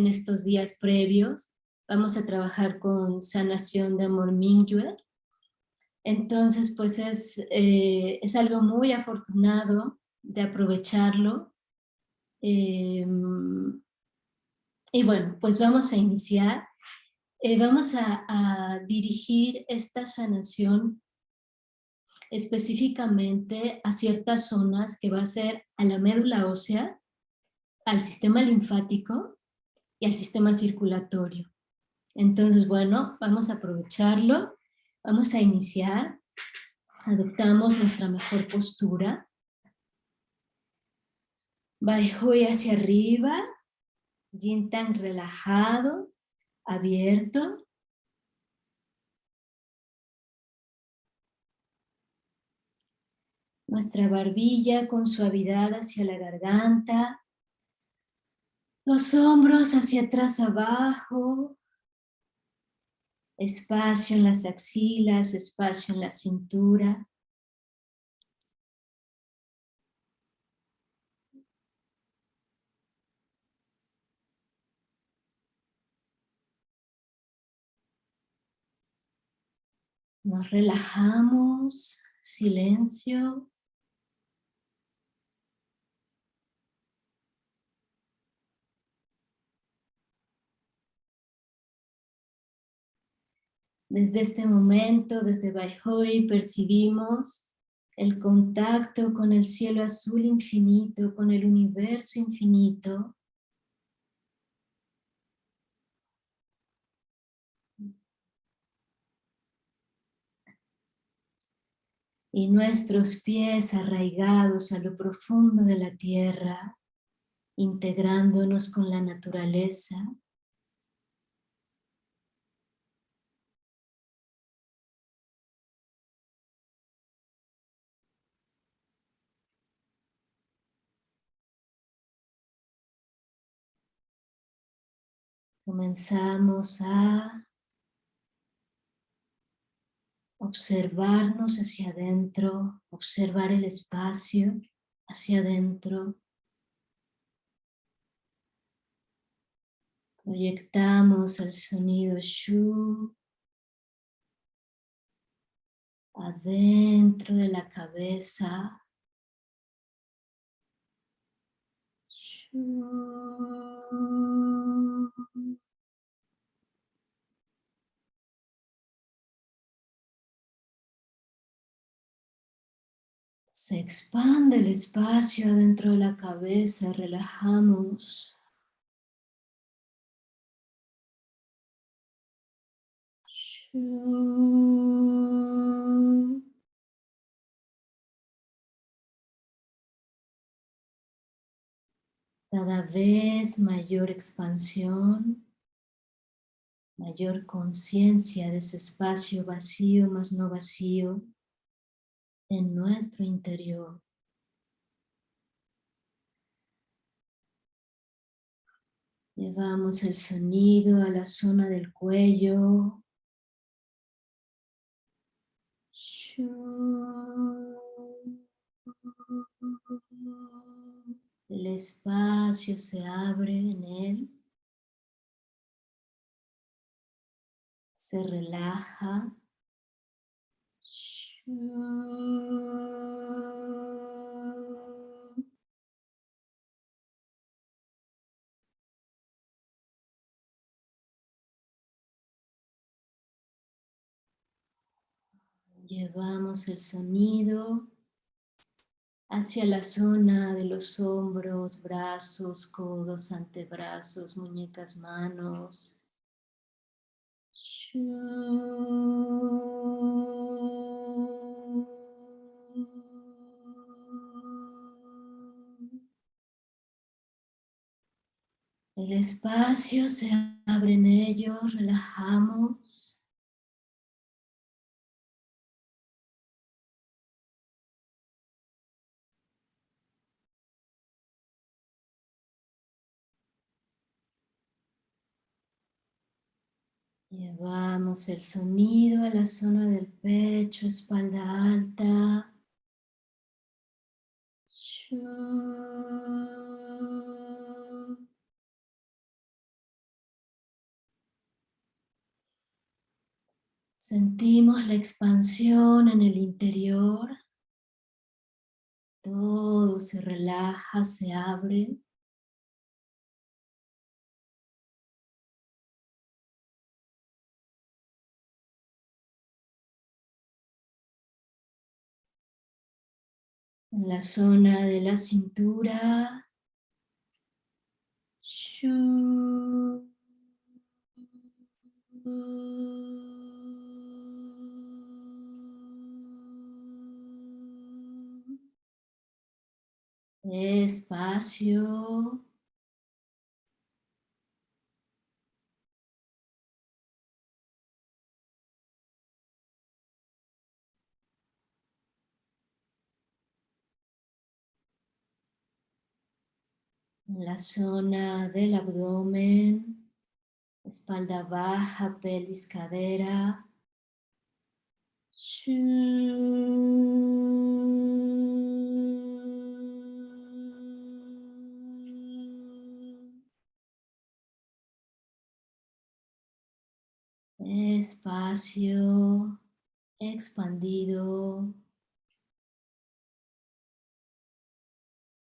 en estos días previos. Vamos a trabajar con sanación de amor Mingyue. Entonces, pues es, eh, es algo muy afortunado de aprovecharlo. Em, y bueno, pues vamos a iniciar. Eh, vamos a, dirigir esta sanación específicamente a ciertas zonas que va a ser a la médula ósea, al sistema linfático y al sistema circulatorio. Entonces, bueno, vamos a aprovecharlo, vamos a iniciar, adoptamos nuestra mejor postura, Baihui hacia arriba, Yin tan relajado, abierto. Nuestra barbilla con suavidad hacia la garganta. Los hombros hacia atrás abajo. Espacio en las axilas, espacio en la cintura. Nos relajamos, silencio. Desde este momento, desde Baihoy, percibimos el contacto con el cielo azul infinito, con el universo infinito, y nuestros pies arraigados a lo profundo de la tierra, integrándonos con la naturaleza. Comenzamos a observarnos hacia adentro, observar el espacio hacia adentro. Proyectamos el sonido Shu adentro de la cabeza. Se expande el espacio dentro de la cabeza, relajamos. Cada vez mayor expansión, mayor conciencia de ese espacio vacío más no vacío en nuestro interior. Llevamos el sonido a la zona del cuello. El espacio se abre en él. Se relaja. Llevamos el sonido hacia la zona de los hombros, brazos, codos, antebrazos, muñecas, manos. El espacio se abre en ellos, relajamos. Llevamos el sonido a la zona del pecho, espalda alta. Sentimos la expansión en el interior. Todo se relaja, se abre. En la zona de la cintura. Espacio. La zona del abdomen, espalda baja, pelvis, cadera. Espacio expandido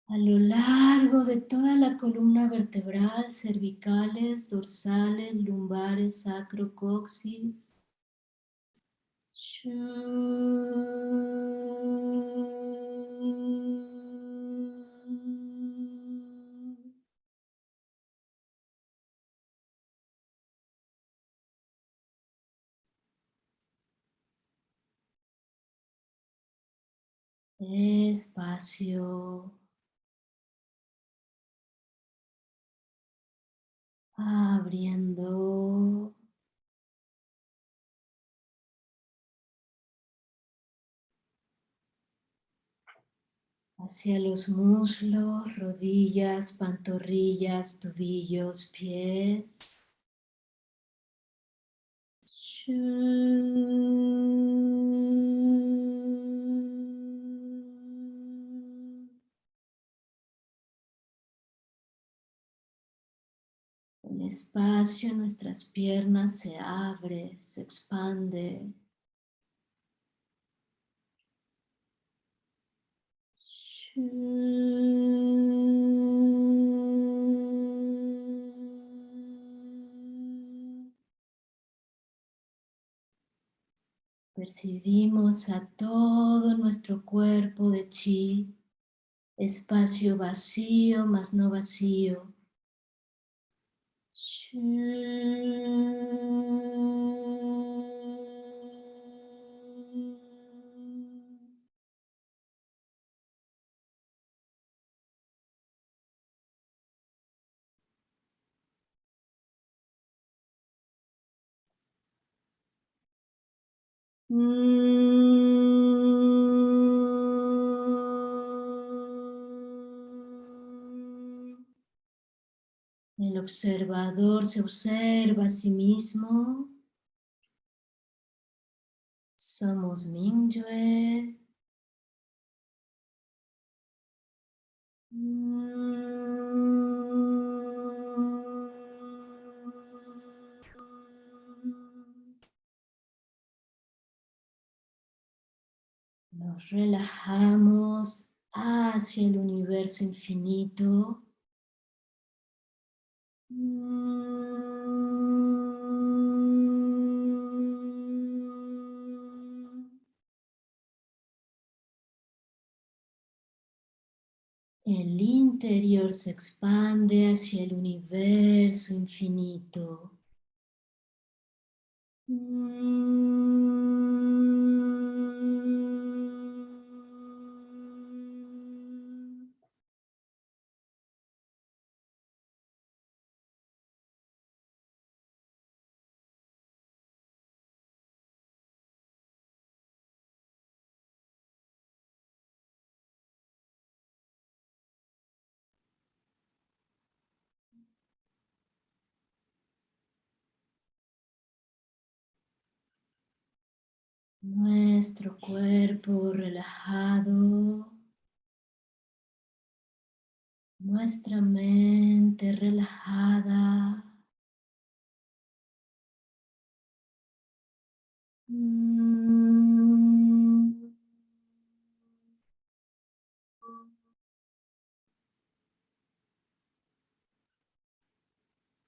a lo largo de toda la columna vertebral, cervicales, dorsales, lumbares, sacro, coxis. Espacio. Abriendo. Hacia los muslos, rodillas, pantorrillas, tobillos, pies. Espacio en nuestras piernas se abre, se expande. Percibimos a todo nuestro cuerpo de chi, espacio vacío más no vacío. El observador se observa a sí mismo. Somos Mingyue. Nos relajamos hacia el universo infinito. El interior se expande hacia el universo infinito. nuestro cuerpo relajado, nuestra mente relajada.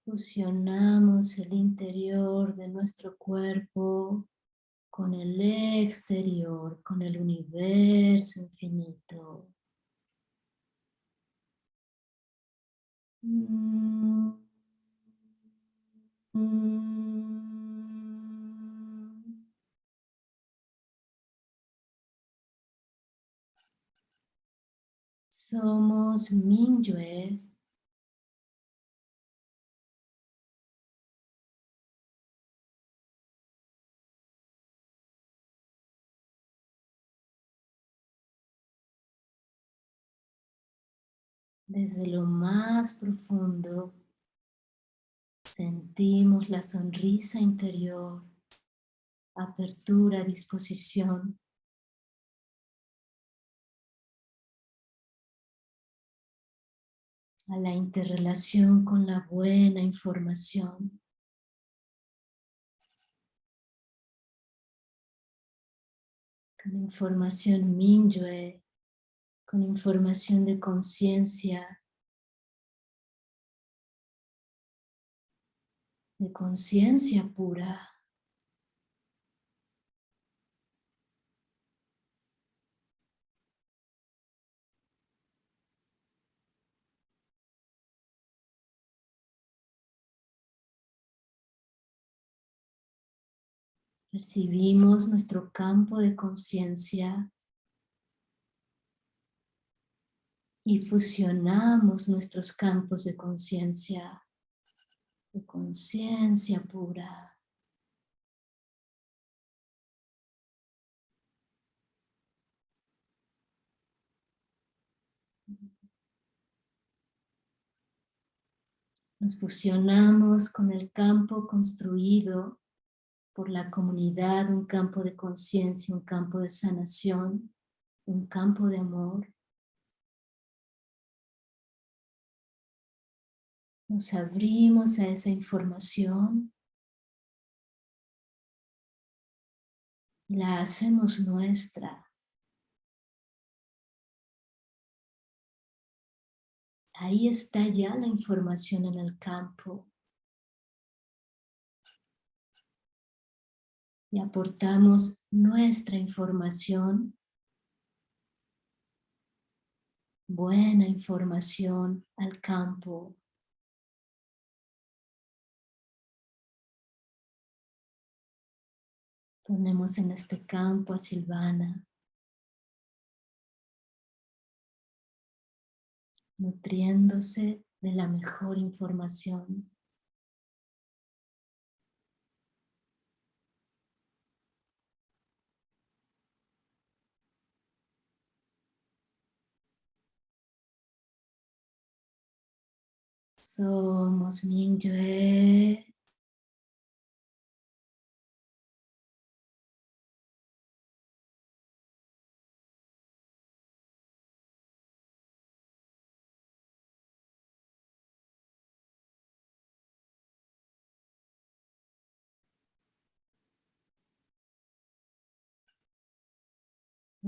Fusionamos el interior de nuestro cuerpo con el exterior, con el universo infinito. Somos Mingyue. Desde lo más profundo sentimos la sonrisa interior, apertura, disposición a la interrelación con la buena información. Con información Mingyue, con información de conciencia, de conciencia pura. Percibimos nuestro campo de conciencia y fusionamos nuestros campos de conciencia, de conciencia pura. Nos fusionamos con el campo construido por la comunidad, un campo de conciencia, un campo de sanación, un campo de amor. Nos abrimos a esa información y la hacemos nuestra. Ahí está ya la información en el campo. y aportamos nuestra información, buena información al campo. Ponemos en este campo a Silvana, nutriéndose de la mejor información. Somos Mingyue.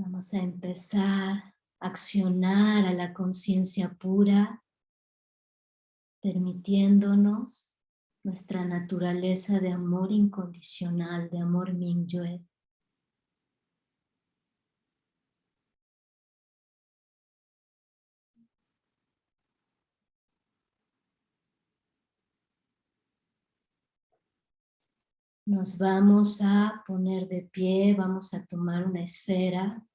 Vamos a empezar a accionar a la conciencia pura permitiéndonos nuestra naturaleza de amor incondicional, de amor Mingyue. Nos vamos a poner de pie, vamos a tomar una esfera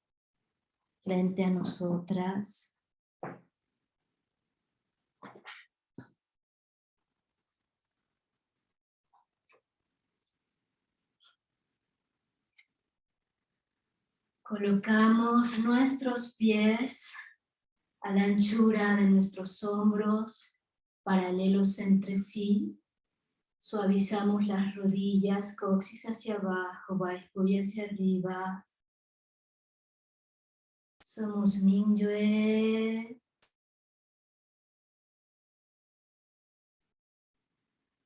frente a nosotras. Colocamos nuestros pies a la anchura de nuestros hombros, paralelos entre sí. Suavizamos las rodillas, coxis hacia abajo, y hacia arriba. Somos Mingyue.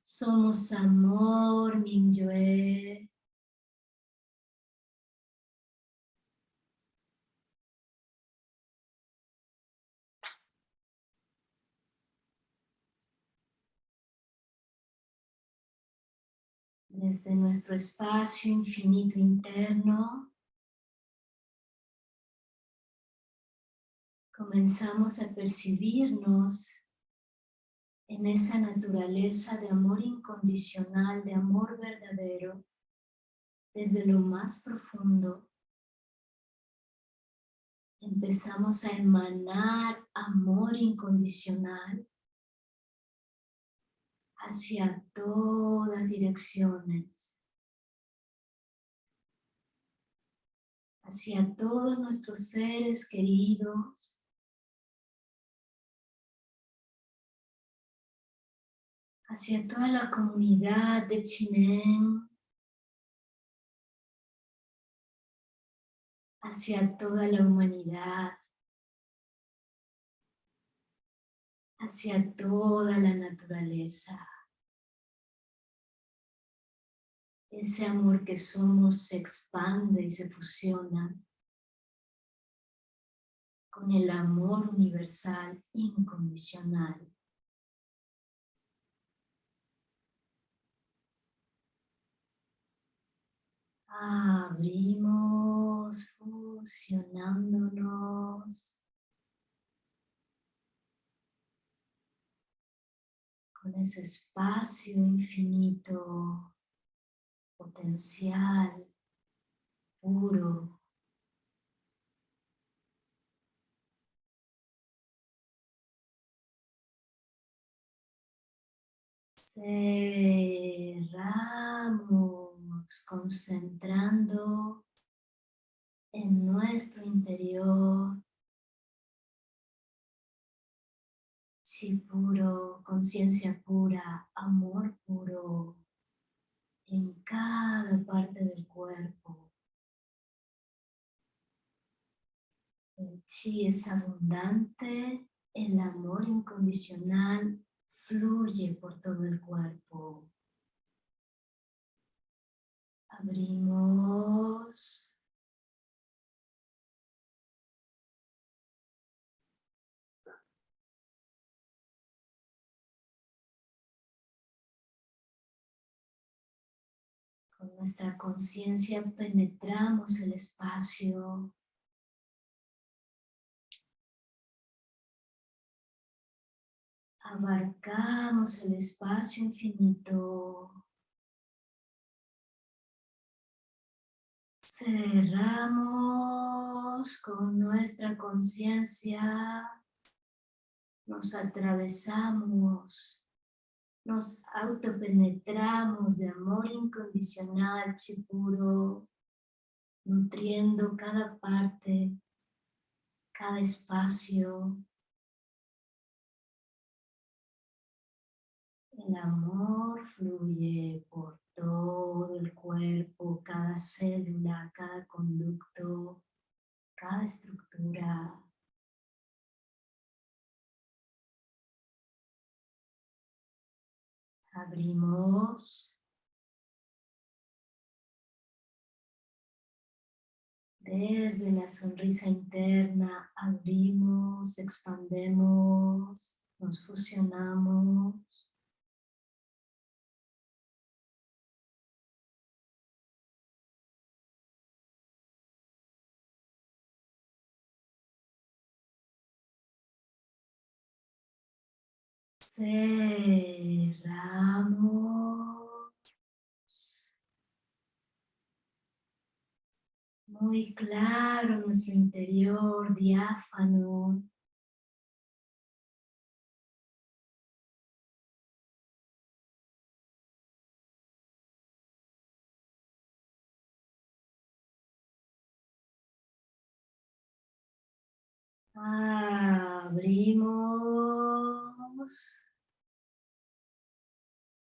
Somos amor, Mingyue. Desde nuestro espacio infinito interno, comenzamos a percibirnos en esa naturaleza de amor incondicional, de amor verdadero, desde lo más profundo, empezamos a emanar amor incondicional hacia todas direcciones, hacia todos nuestros seres queridos, hacia toda la comunidad de Chinen, hacia toda la humanidad, hacia toda la naturaleza. Ese amor que somos se expande y se fusiona con el amor universal incondicional. Abrimos, fusionándonos con ese espacio infinito, potencial, puro. Cerramos concentrando en nuestro interior, si puro, conciencia pura, amor puro, en cada parte del cuerpo. El chi es abundante, el amor incondicional fluye por todo el cuerpo. Abrimos. Con nuestra conciencia penetramos el espacio. Abarcamos el espacio infinito. Cerramos con nuestra conciencia, nos atravesamos, nos autopenetramos de amor incondicional, chipuro, nutriendo cada parte, cada espacio, El amor fluye por todo el cuerpo, cada célula, cada conducto, cada estructura. Abrimos. Desde la sonrisa interna abrimos, expandemos, nos fusionamos. Cerramos. Muy claro nuestro interior, diáfano. Abrimos.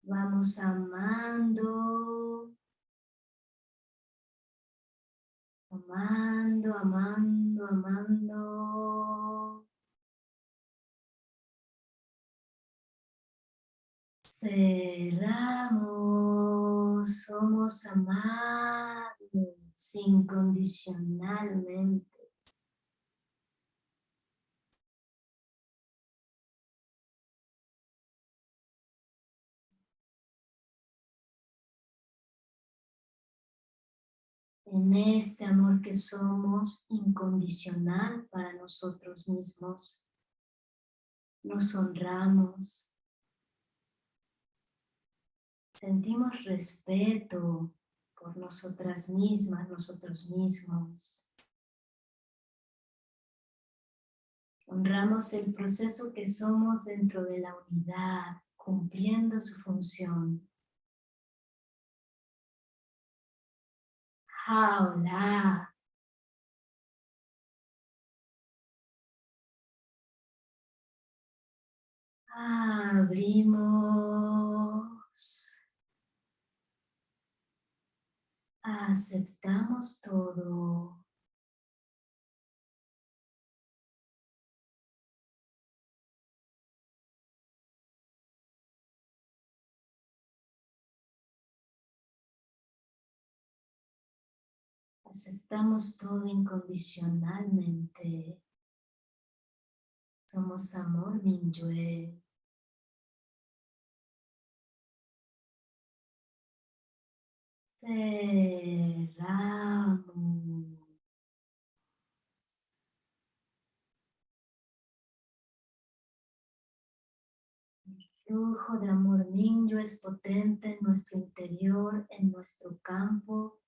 Vamos amando. Amando, amando, amando. Cerramos, somos amados incondicionalmente. En este amor que somos incondicional para nosotros mismos. Nos honramos. Sentimos respeto por nosotras mismas, nosotros mismos. Honramos el proceso que somos dentro de la unidad, cumpliendo su función. Hola. Abrimos. Aceptamos todo. Aceptamos todo incondicionalmente. Somos amor Minyue. Cerramos. El flujo de amor Minyue es potente en nuestro interior, en nuestro campo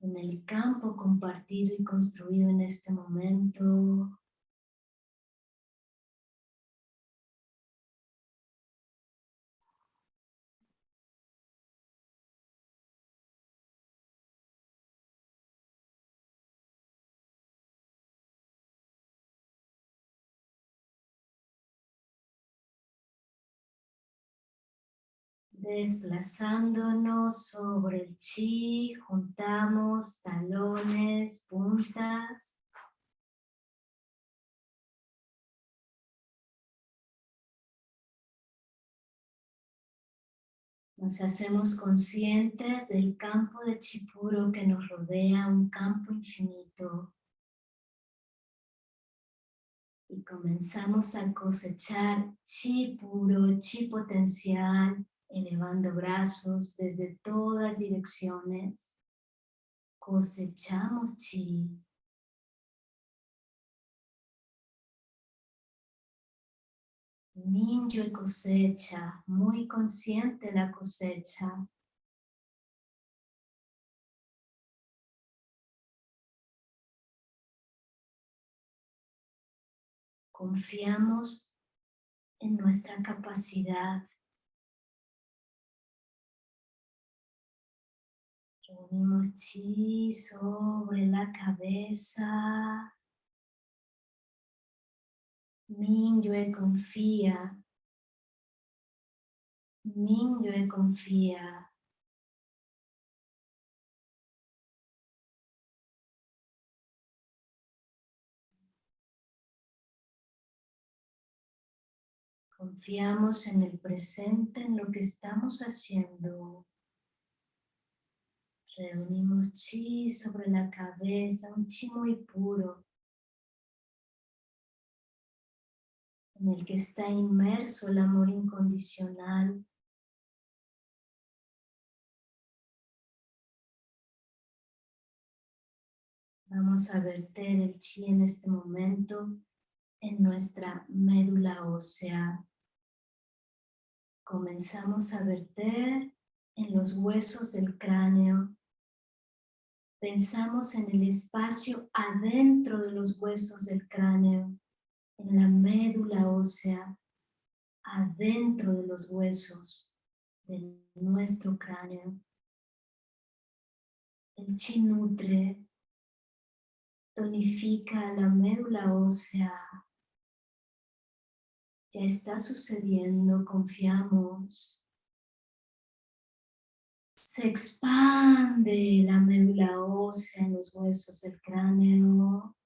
en el campo compartido y construido en este momento. Desplazándonos sobre el chi, juntamos talones, puntas. Nos hacemos conscientes del campo de chi puro que nos rodea, un campo infinito. Y comenzamos a cosechar chi puro, chi potencial, elevando brazos desde todas direcciones, cosechamos chi. Minyo cosecha, muy consciente la cosecha. Confiamos en nuestra capacidad Sobre la cabeza. Minyue confía. Minyue confía. Confiamos en el presente, en lo que estamos haciendo. Reunimos chi sobre la cabeza, un chi muy puro, en el que está inmerso el amor incondicional. Vamos a verter el chi en este momento en nuestra médula ósea. Comenzamos a verter en los huesos del cráneo Pensamos en el espacio adentro de los huesos del cráneo, en la médula ósea, adentro de los huesos de nuestro cráneo. El chi nutre, tonifica la médula ósea. Ya está sucediendo, confiamos se expande la médula ósea en los huesos del cráneo,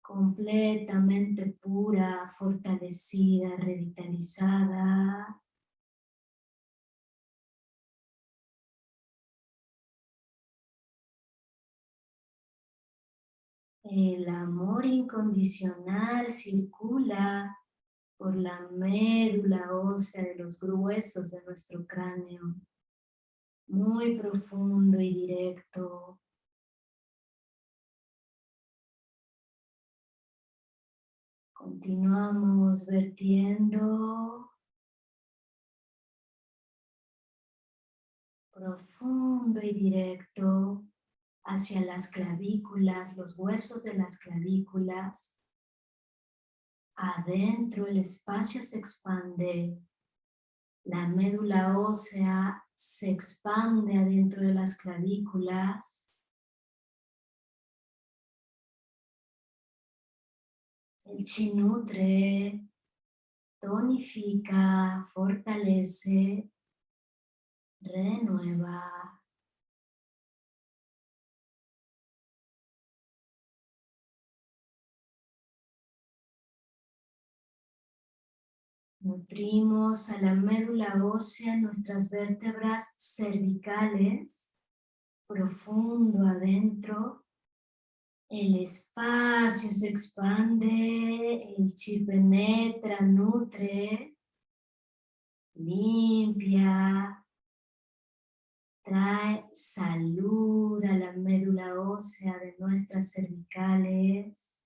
completamente pura, fortalecida, revitalizada. El amor incondicional circula por la médula ósea de los gruesos de nuestro cráneo. muy profundo y directo. Continuamos vertiendo profundo y directo hacia las clavículas, los huesos de las clavículas. Adentro el espacio se expande, la médula ósea se expande adentro de las clavículas. El chi nutre, tonifica, fortalece, renueva. Nutrimos a la médula ósea nuestras vértebras cervicales, profundo adentro. El espacio se expande, el chi penetra, nutre, limpia, trae salud a la médula ósea de nuestras cervicales.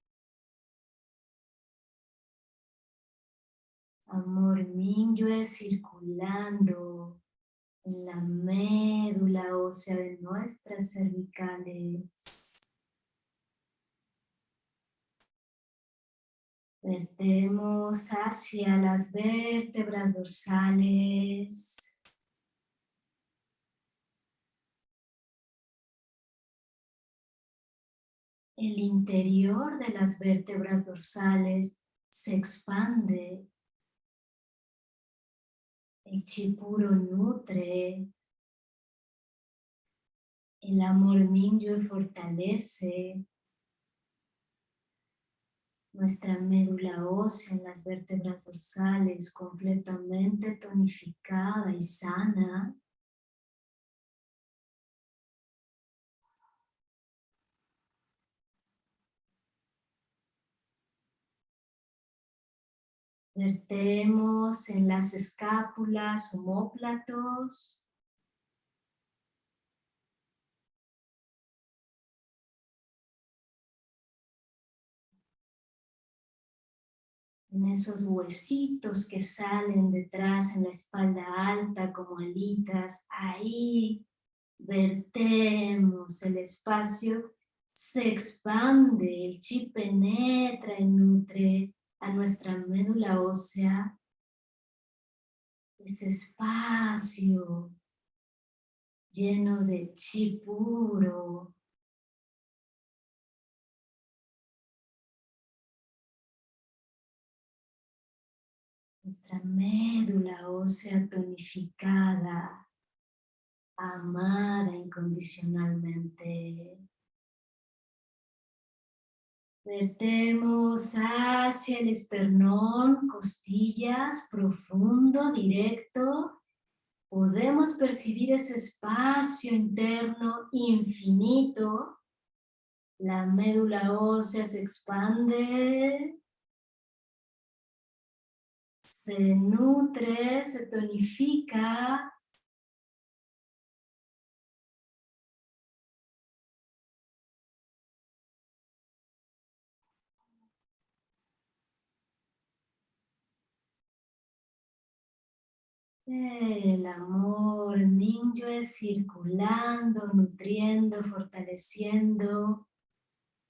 Amor Minyue circulando en la médula ósea de nuestras cervicales. Vertemos hacia las vértebras dorsales. El interior de las vértebras dorsales se expande el chi puro nutre. El amor Minyue fortalece nuestra médula ósea en las vértebras dorsales completamente tonificada y sana. Vertemos en las escápulas, homóplatos. En esos huesitos que salen detrás en la espalda alta como alitas, ahí vertemos el espacio, se expande, el chi penetra y nutre a nuestra médula ósea ese espacio lleno de chi puro. Nuestra médula ósea tonificada, amada incondicionalmente. Vertemos hacia el esternón, costillas, profundo, directo. Podemos percibir ese espacio interno infinito. La médula ósea se expande. Se nutre, se tonifica El amor Minyue circulando, nutriendo, fortaleciendo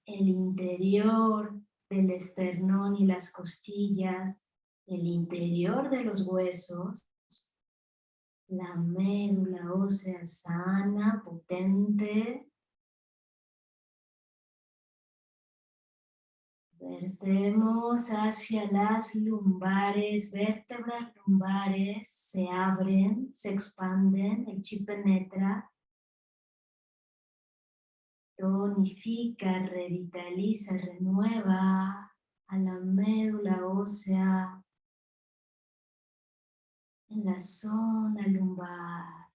el interior del esternón y las costillas, el interior de los huesos, la médula ósea sana, potente, Vertemos hacia las lumbares, vértebras lumbares se abren, se expanden, el chi penetra, tonifica, revitaliza, renueva a la médula ósea en la zona lumbar.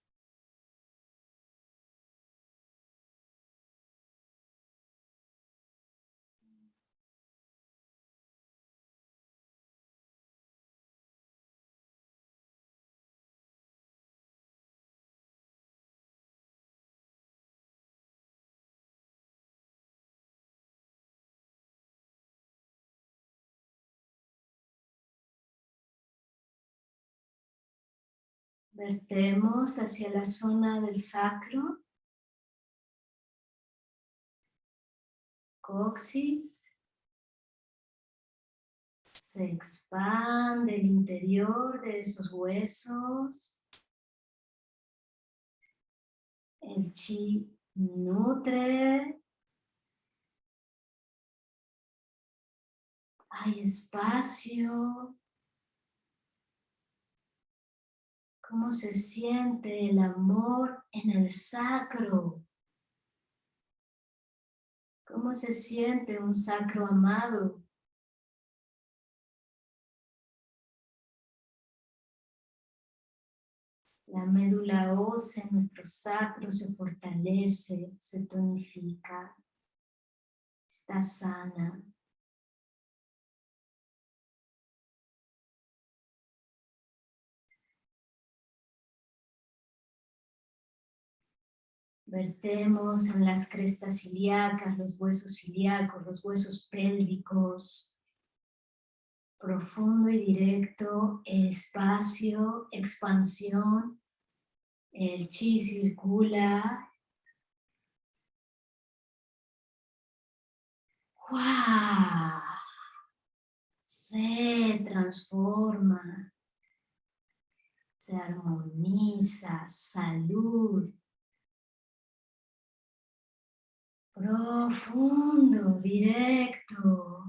Vertemos hacia la zona del sacro. Coxis. Se expande el interior de esos huesos. El chi nutre hay espacio. ¿Cómo se siente el amor en el sacro? ¿Cómo se siente un sacro amado? La médula ósea en nuestro sacro se fortalece, se tonifica, está sana. Vertemos en las crestas ilíacas, los huesos ilíacos, los huesos pélvicos. Profundo y directo, espacio, expansión. El chi circula. ¡Wow! Se transforma. Se armoniza. Salud profundo, directo.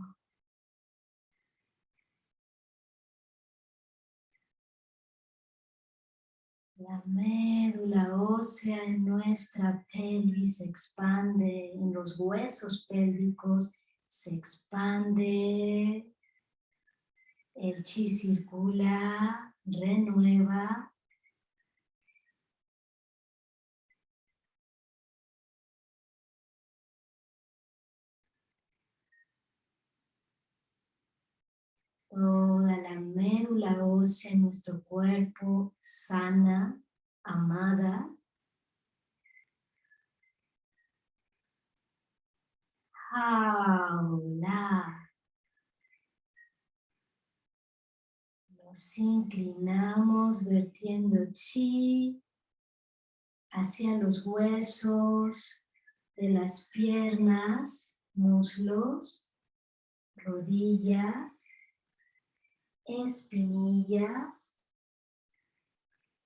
La médula ósea en nuestra pelvis se expande, en los huesos pélvicos se expande, el chi circula, renueva, toda la médula ósea en nuestro cuerpo sana, amada. Jaula. Nos inclinamos vertiendo chi hacia los huesos de las piernas, muslos, rodillas, espinillas,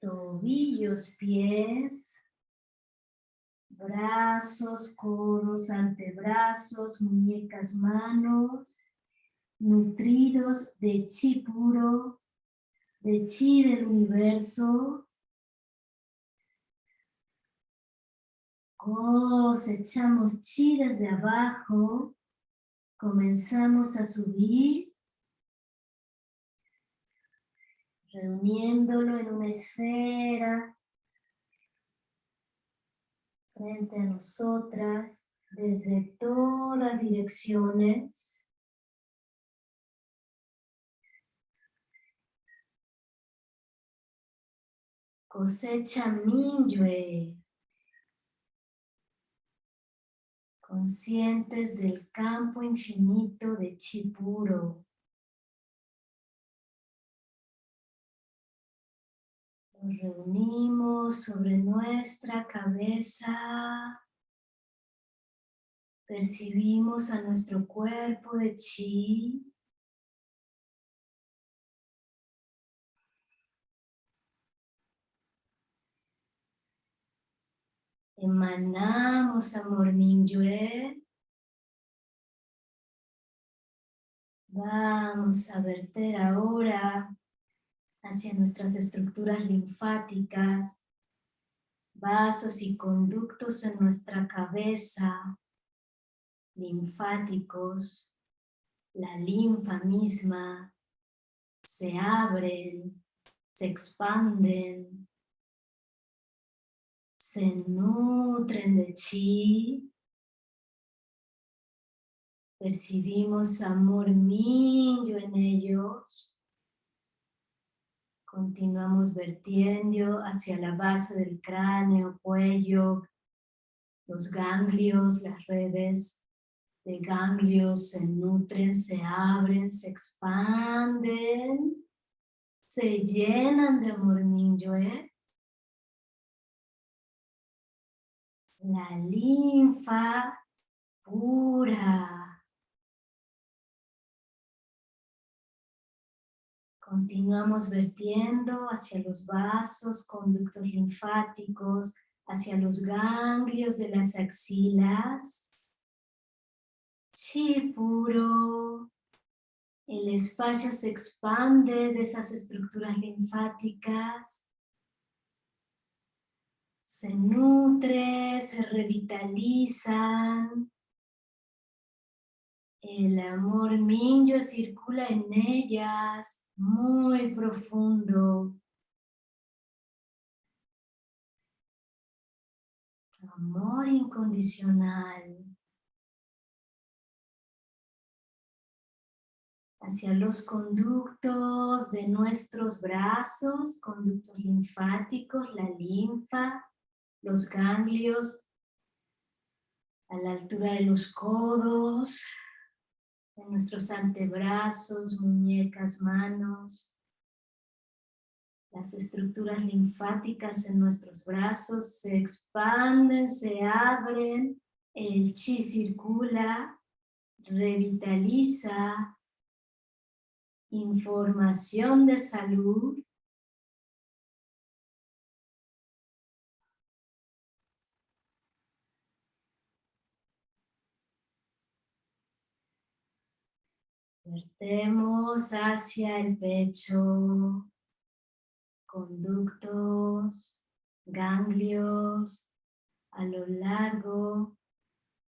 tobillos, pies, brazos, codos, antebrazos, muñecas, manos, nutridos de chi puro, de chi del universo, cosechamos chi desde abajo, comenzamos a subir reuniéndolo en una esfera frente a nosotras desde todas direcciones. Cosecha Minyue. Conscientes del campo infinito de Chipuro. Nos reunimos sobre nuestra cabeza. Percibimos a nuestro cuerpo de chi. Emanamos amor Mingyue. Vamos a verter ahora hacia nuestras estructuras linfáticas, vasos y conductos en nuestra cabeza, linfáticos, la linfa misma, se abren, se expanden, se nutren de chi, percibimos amor mío en ellos, Continuamos vertiendo hacia la base del cráneo, cuello, los ganglios, las redes de ganglios se nutren, se abren, se expanden, se llenan de amor ¿eh? La linfa pura Continuamos vertiendo hacia los vasos, conductos linfáticos, hacia los ganglios de las axilas. Chi puro. El espacio se expande de esas estructuras linfáticas. Se nutre, se revitalizan. El amor minyo circula en ellas muy profundo. Amor incondicional. Hacia los conductos de nuestros brazos, conductos linfáticos, la linfa, los ganglios, a la altura de los codos, de nuestros antebrazos, muñecas, manos. Las estructuras linfáticas en nuestros brazos se expanden, se abren, el chi circula, revitaliza, información de salud, Vertemos hacia el pecho, conductos, ganglios, a lo largo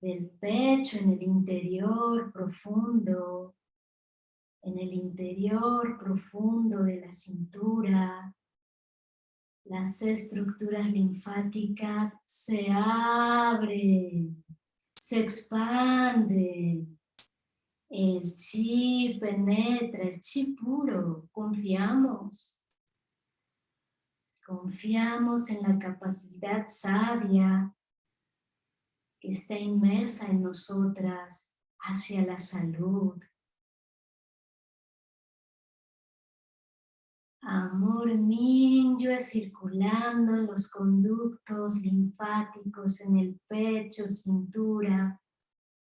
del pecho, en el interior profundo, en el interior profundo de la cintura, las estructuras linfáticas se abren, se expanden, el chi penetra, el chi puro, confiamos. Confiamos en la capacidad sabia que está inmersa en nosotras hacia la salud. Amor minyo circulando en los conductos linfáticos, en el pecho, cintura,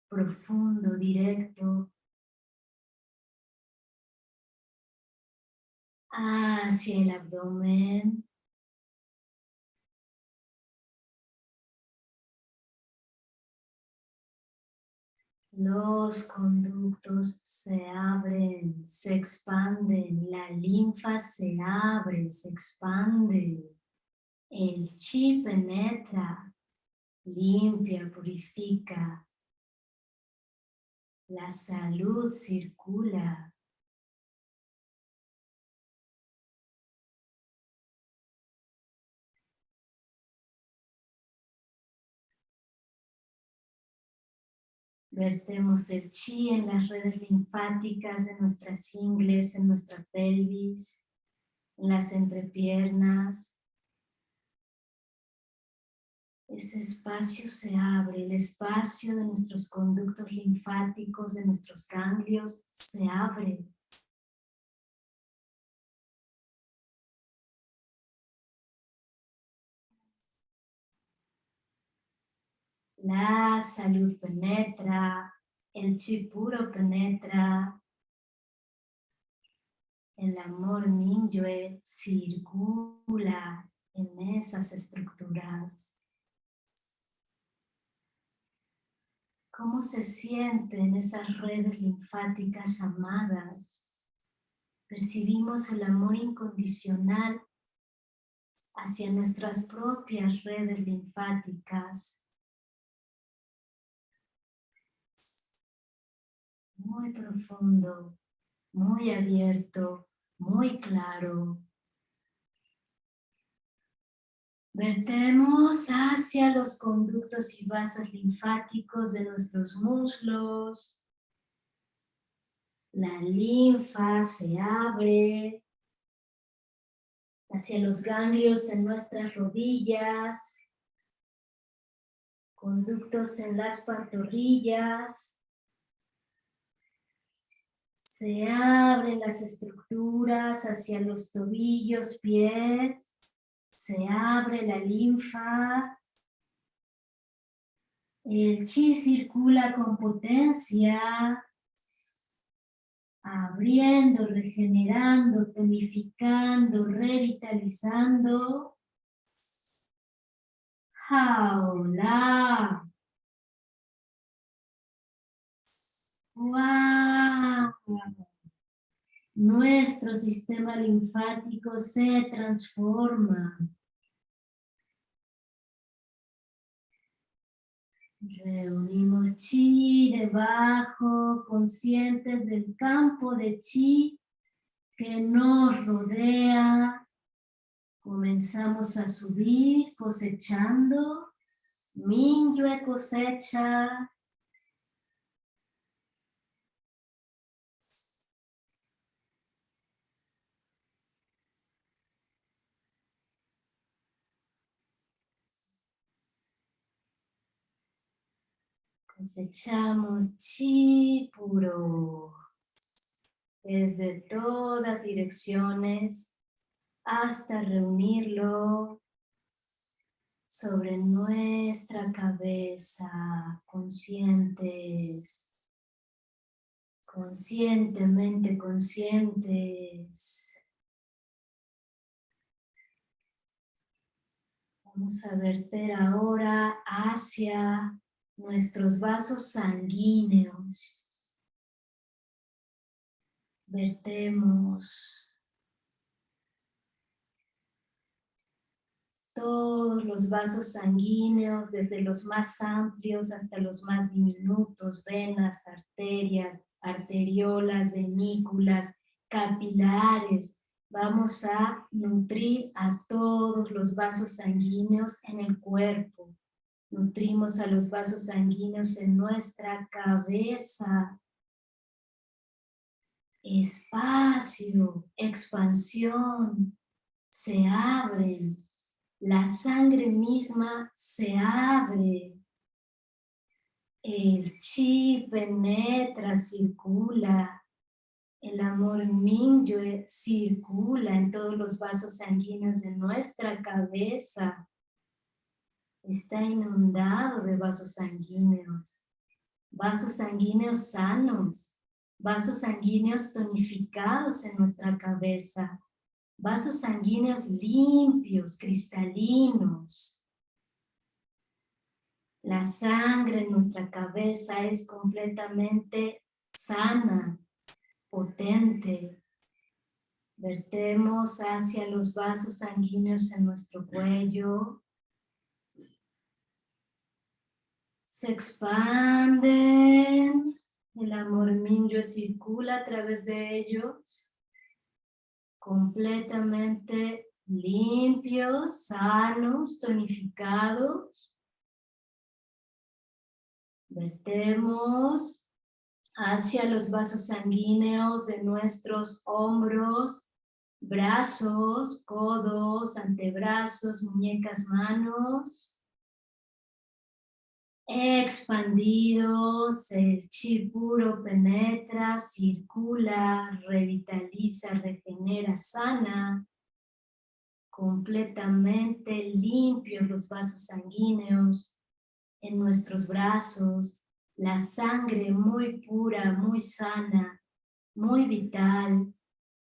profundo, directo, hacia el abdomen. Los conductos se abren, se expanden, la linfa se abre, se expande, el chi penetra, limpia, purifica, la salud circula, Vertemos el chi en las redes linfáticas de nuestras ingles, en nuestra pelvis, en las entrepiernas. Ese espacio se abre, el espacio de nuestros conductos linfáticos, de nuestros ganglios, se abre. La salud penetra, el chi puro penetra, el amor minyue circula en esas estructuras. ¿Cómo se sienten esas redes linfáticas amadas? Percibimos el amor incondicional hacia nuestras propias redes linfáticas muy profundo, muy abierto, muy claro. Vertemos hacia los conductos y vasos linfáticos de nuestros muslos. La linfa se abre hacia los ganglios en nuestras rodillas, conductos en las pantorrillas, se abren las estructuras hacia los tobillos, pies. Se abre la linfa. El chi circula con potencia, abriendo, regenerando, tonificando, revitalizando. Jaula. ¡Wow! Nuestro sistema linfático se transforma. Reunimos chi debajo, conscientes del campo de chi que nos rodea. Comenzamos a subir cosechando. Minyue cosecha. Cosechamos chi puro desde todas direcciones hasta reunirlo sobre nuestra cabeza, conscientes, conscientemente conscientes. Vamos a verter ahora hacia nuestros vasos sanguíneos. Vertemos todos los vasos sanguíneos, desde los más amplios hasta los más diminutos, venas, arterias, arteriolas, venículas, capilares. Vamos a nutrir a todos los vasos sanguíneos en el cuerpo. Nutrimos a los vasos sanguíneos en nuestra cabeza. Espacio, expansión, se abren. La sangre misma se abre. El chi penetra, circula. El amor Mingyue circula en todos los vasos sanguíneos de nuestra cabeza está inundado de vasos sanguíneos, vasos sanguíneos sanos, vasos sanguíneos tonificados en nuestra cabeza, vasos sanguíneos limpios, cristalinos. La sangre en nuestra cabeza es completamente sana, potente. Vertemos hacia los vasos sanguíneos en nuestro cuello, se expanden, el amor minyo circula a través de ellos, completamente limpios, sanos, tonificados. Vertemos hacia los vasos sanguíneos de nuestros hombros, brazos, codos, antebrazos, muñecas, manos expandidos, el chi puro penetra, circula, revitaliza, regenera, sana, completamente limpios los vasos sanguíneos en nuestros brazos, la sangre muy pura, muy sana, muy vital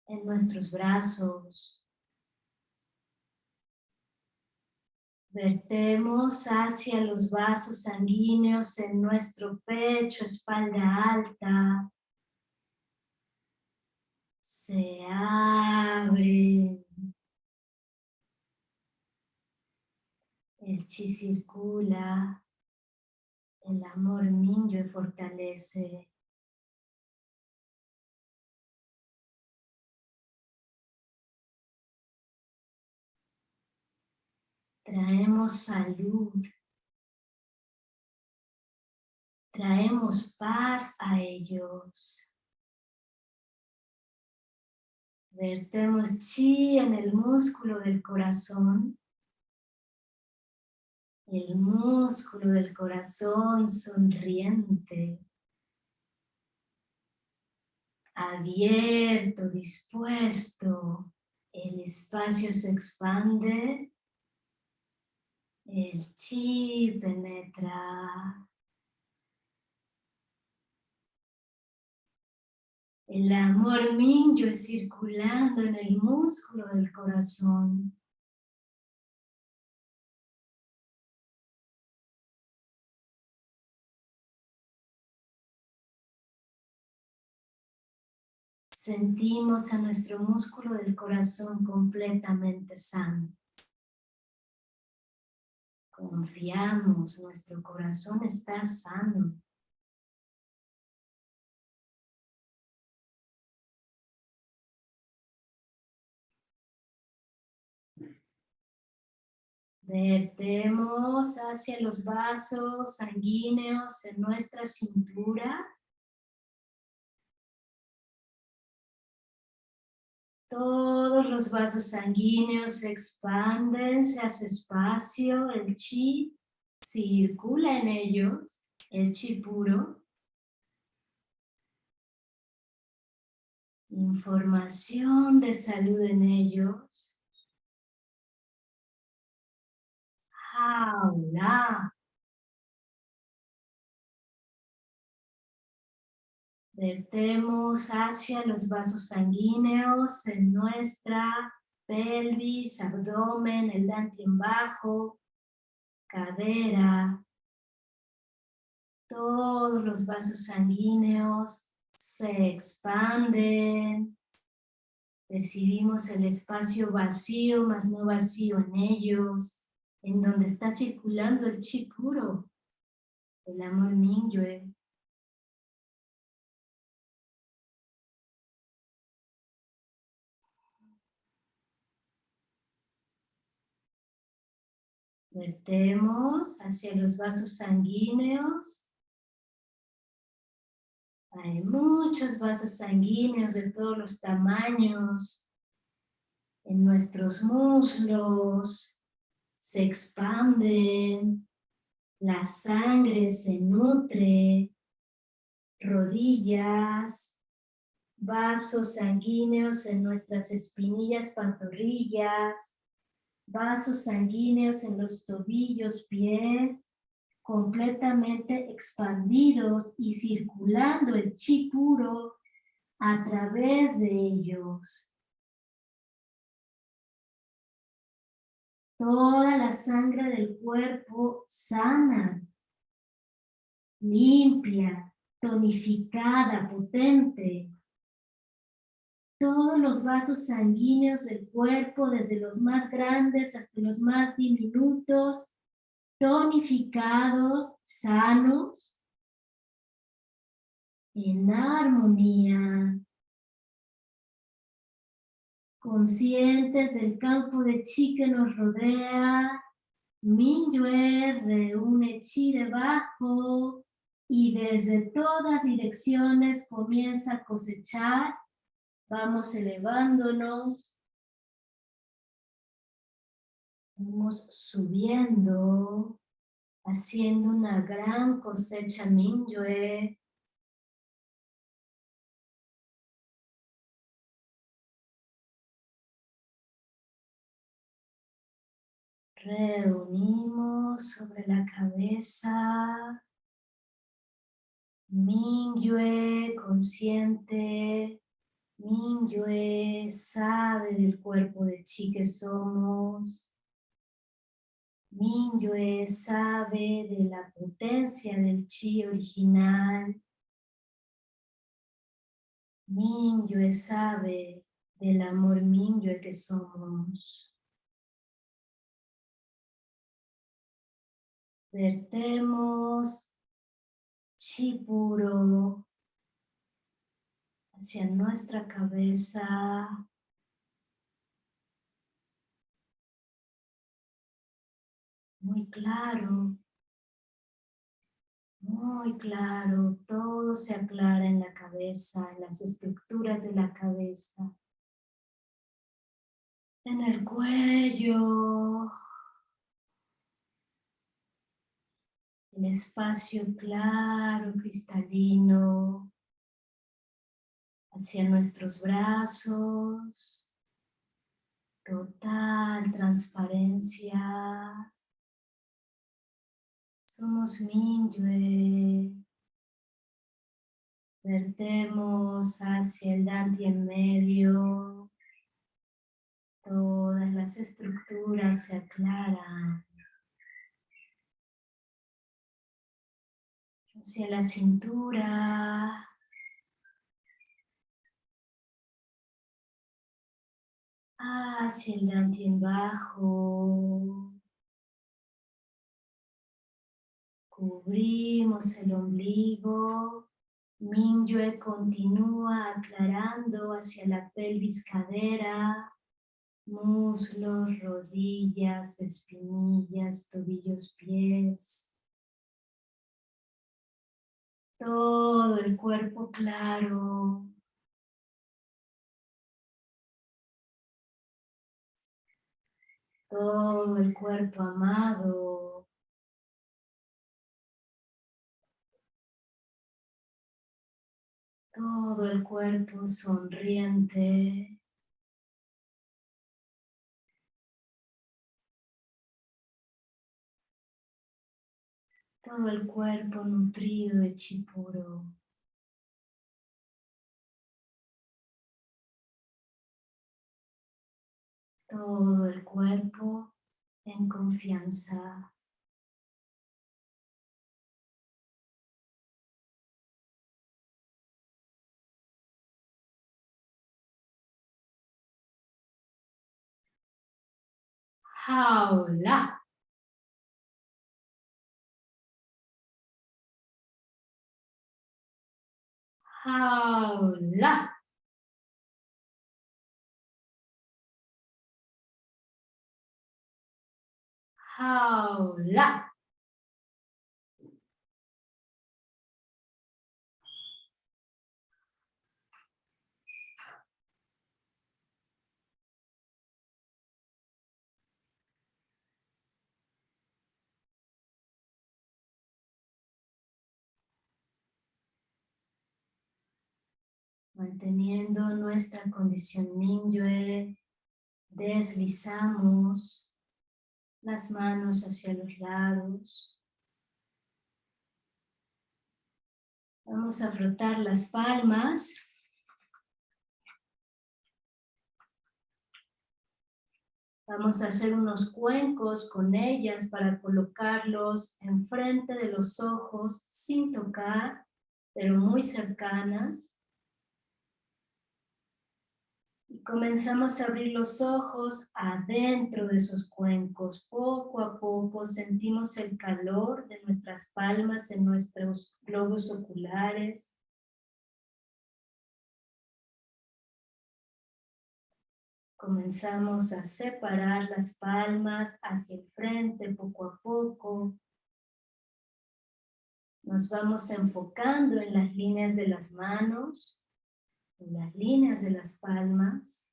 en nuestros brazos, Vertemos hacia los vasos sanguíneos en nuestro pecho, espalda alta. Se abre. El chi circula. El amor y fortalece. Traemos salud, traemos paz a ellos. Vertemos chi en el músculo del corazón. El músculo del corazón sonriente. Abierto, dispuesto. El espacio se expande El chi penetra. El amor minyo circulando en el músculo del corazón. sentimos a nuestro músculo del corazón completamente sano. Confiamos, nuestro corazón está sano. Vertemos hacia los vasos sanguíneos en nuestra cintura Todos los vasos sanguíneos se expanden, se hace espacio, el chi circula en ellos, el chi puro. Información de salud en ellos. Jaula. Vertemos hacia los vasos sanguíneos en nuestra pelvis, abdomen, el en bajo, cadera. Todos los vasos sanguíneos se expanden. Percibimos el espacio vacío, más no vacío en ellos, en donde está circulando el chi puro, el amor Minyue. Vertemos hacia los vasos sanguíneos. Hay muchos vasos sanguíneos de todos los tamaños. En nuestros muslos se expanden. La sangre se nutre. Rodillas, vasos sanguíneos en nuestras espinillas, pantorrillas, vasos sanguíneos en los tobillos, pies, completamente expandidos y circulando el chi puro a través de ellos. Toda la sangre del cuerpo sana, limpia, tonificada, potente, todos los vasos sanguíneos del cuerpo, desde los más grandes hasta los más diminutos, tonificados, sanos, en armonía, conscientes del campo de chi que nos rodea, Minyue reúne chi debajo y desde todas direcciones comienza a cosechar Vamos elevándonos. Vamos subiendo, haciendo una gran cosecha Minyue. Reunimos sobre la cabeza. Minyue consciente Minyue sabe del cuerpo de chi que somos. Minyue sabe de la potencia del chi original. Minyue sabe del amor Minyue que somos. Vertemos chi puro hacia nuestra cabeza. Muy claro, muy claro, todo se aclara en la cabeza, en las estructuras de la cabeza, en el cuello, el espacio claro, cristalino, hacia nuestros brazos, total transparencia, Somos Minyue. Vertemos hacia el Dante en medio. Todas las estructuras se aclaran. Hacia la cintura. Hacia el Dante en bajo. Cubrimos el ombligo. Minyue continúa aclarando hacia la pelvis cadera, muslos, rodillas, espinillas, tobillos, pies. Todo el cuerpo claro. Todo el cuerpo amado. todo el cuerpo sonriente. Todo el cuerpo nutrido de chipuro. Todo el cuerpo en confianza. jaula. Jaula. Jaula. Manteniendo nuestra condición Minyue, deslizamos las manos hacia los lados. Vamos a frotar las palmas. Vamos a hacer unos cuencos con ellas para colocarlos enfrente de los ojos sin tocar, pero muy cercanas. Comenzamos a abrir los ojos adentro de esos cuencos. Poco a poco sentimos el calor de nuestras palmas en nuestros globos oculares. Comenzamos a separar las palmas hacia el frente poco a poco. Nos vamos enfocando en las líneas de las manos en las líneas de las palmas.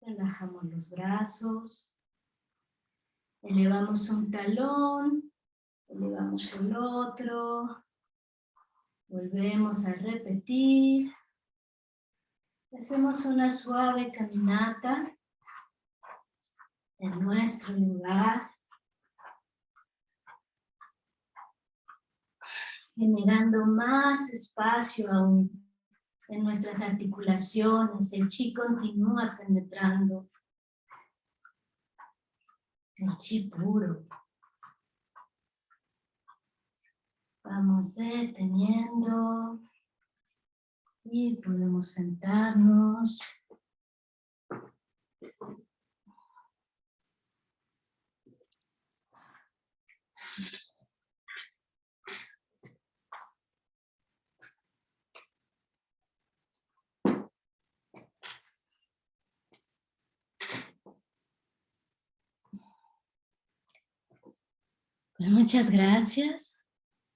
Relajamos los brazos. Elevamos un talón. Elevamos el otro. Volvemos a repetir. Hacemos una suave caminata en nuestro lugar. Generando más espacio aún en nuestras articulaciones. El chi continúa penetrando. El chi puro. Vamos deteniendo y podemos sentarnos. Pues muchas gracias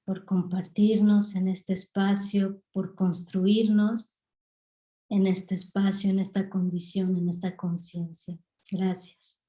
por compartirnos en este espacio, por construirnos en este espacio, en esta condición, en esta conciencia. Gracias.